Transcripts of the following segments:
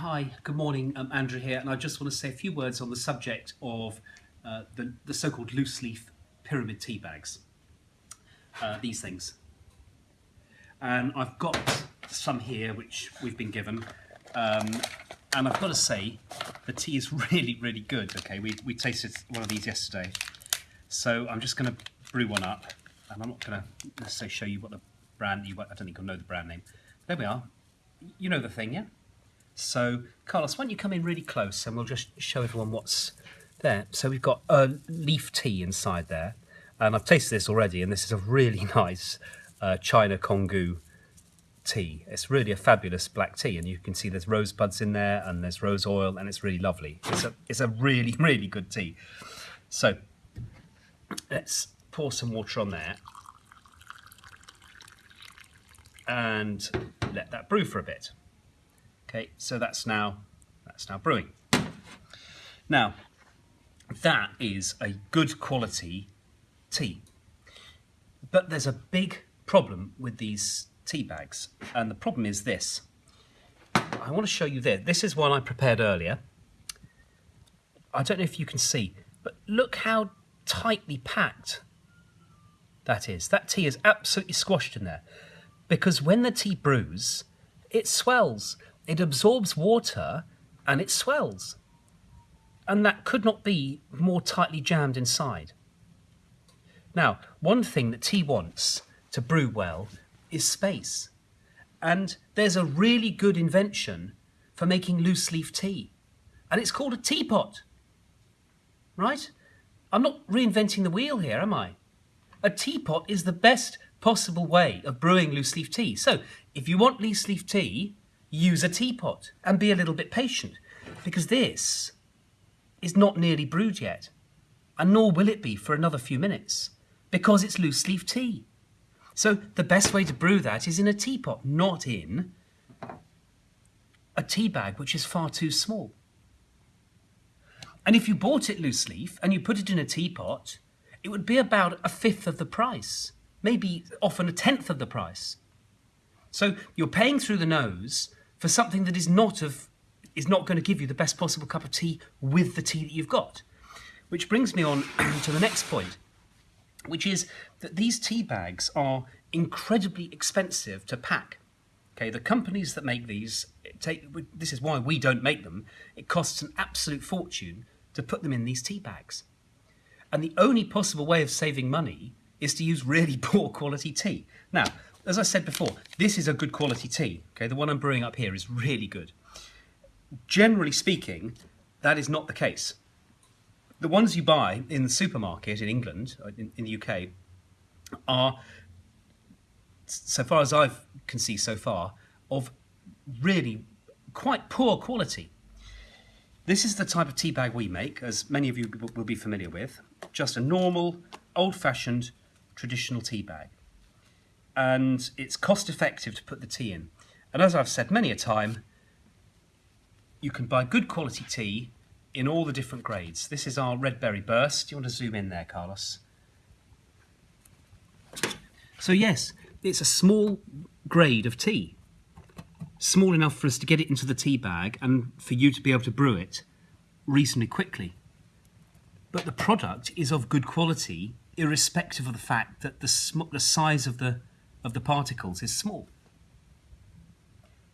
Hi, good morning. I'm Andrew here, and I just want to say a few words on the subject of uh, the, the so-called loose leaf pyramid tea bags. Uh, these things. And I've got some here which we've been given. Um, and I've got to say, the tea is really, really good. Okay, we, we tasted one of these yesterday. So I'm just going to brew one up. And I'm not going to necessarily show you what the brand, you, I don't think you'll know the brand name. There we are. You know the thing, yeah? So, Carlos, why don't you come in really close and we'll just show everyone what's there. So we've got a leaf tea inside there. And I've tasted this already, and this is a really nice uh, China Congou tea. It's really a fabulous black tea, and you can see there's rosebuds in there, and there's rose oil, and it's really lovely. It's a, it's a really, really good tea. So let's pour some water on there and let that brew for a bit. Okay, so that's now that's now brewing. Now, that is a good quality tea. But there's a big problem with these tea bags, and the problem is this. I want to show you this. This is one I prepared earlier. I don't know if you can see, but look how tightly packed that is. That tea is absolutely squashed in there. Because when the tea brews, it swells it absorbs water and it swells. And that could not be more tightly jammed inside. Now, one thing that tea wants to brew well is space. And there's a really good invention for making loose leaf tea. And it's called a teapot. Right? I'm not reinventing the wheel here, am I? A teapot is the best possible way of brewing loose leaf tea. So, if you want loose leaf tea, use a teapot and be a little bit patient because this is not nearly brewed yet and nor will it be for another few minutes because it's loose leaf tea. So the best way to brew that is in a teapot, not in a tea bag which is far too small. And if you bought it loose leaf and you put it in a teapot, it would be about a fifth of the price, maybe often a tenth of the price. So you're paying through the nose for something that is not of is not going to give you the best possible cup of tea with the tea that you've got. Which brings me on to the next point, which is that these tea bags are incredibly expensive to pack. Okay, the companies that make these take this is why we don't make them. It costs an absolute fortune to put them in these tea bags. And the only possible way of saving money is to use really poor quality tea. Now, as I said before, this is a good quality tea. Okay, the one I'm brewing up here is really good. Generally speaking, that is not the case. The ones you buy in the supermarket in England, uh, in, in the UK, are, so far as I can see so far, of really quite poor quality. This is the type of tea bag we make, as many of you will be familiar with. Just a normal, old-fashioned, traditional tea bag and it's cost effective to put the tea in. And as I've said many a time, you can buy good quality tea in all the different grades. This is our red berry burst. Do you want to zoom in there, Carlos? So yes, it's a small grade of tea. Small enough for us to get it into the tea bag and for you to be able to brew it reasonably quickly. But the product is of good quality, irrespective of the fact that the, the size of the of the particles is small.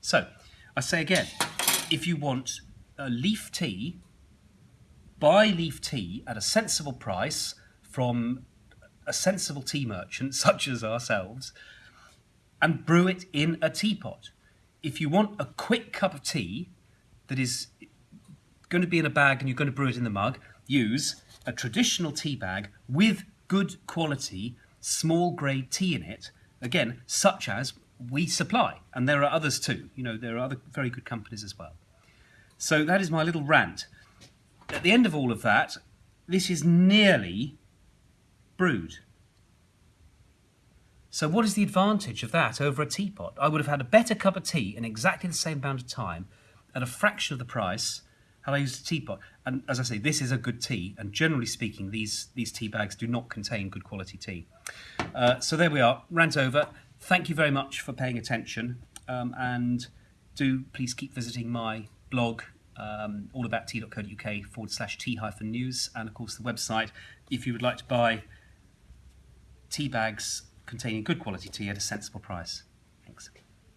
So, I say again, if you want a leaf tea, buy leaf tea at a sensible price from a sensible tea merchant such as ourselves and brew it in a teapot. If you want a quick cup of tea that is going to be in a bag and you're going to brew it in the mug, use a traditional tea bag with good quality small grade tea in it again, such as we supply, and there are others too. You know, there are other very good companies as well. So that is my little rant. At the end of all of that, this is nearly brewed. So what is the advantage of that over a teapot? I would have had a better cup of tea in exactly the same amount of time at a fraction of the price had I used a teapot. And as I say, this is a good tea, and generally speaking, these, these tea bags do not contain good quality tea. Uh, so there we are, rant over. Thank you very much for paying attention, um, and do please keep visiting my blog, um, allabouttea.co.uk forward slash tea hyphen news, and of course the website if you would like to buy tea bags containing good quality tea at a sensible price.